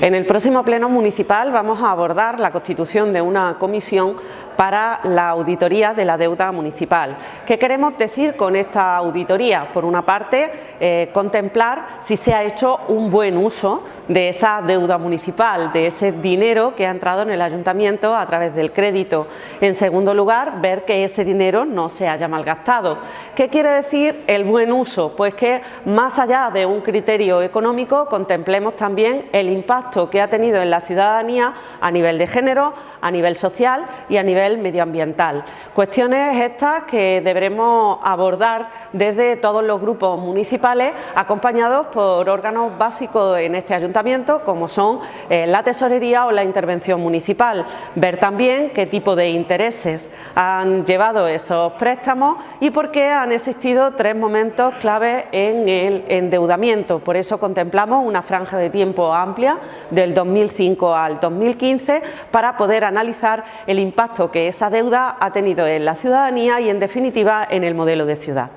En el próximo Pleno Municipal vamos a abordar la constitución de una comisión para la auditoría de la deuda municipal. ¿Qué queremos decir con esta auditoría? Por una parte, eh, contemplar si se ha hecho un buen uso de esa deuda municipal, de ese dinero que ha entrado en el ayuntamiento a través del crédito. En segundo lugar, ver que ese dinero no se haya malgastado. ¿Qué quiere decir el buen uso? Pues que más allá de un criterio económico, contemplemos también el impacto que ha tenido en la ciudadanía a nivel de género, a nivel social y a nivel medioambiental. Cuestiones estas que deberemos abordar desde todos los grupos municipales acompañados por órganos básicos en este ayuntamiento como son eh, la tesorería o la intervención municipal. Ver también qué tipo de intereses han llevado esos préstamos y por qué han existido tres momentos clave en el endeudamiento. Por eso contemplamos una franja de tiempo amplia del 2005 al 2015 para poder analizar el impacto que esa deuda ha tenido en la ciudadanía y en definitiva en el modelo de ciudad.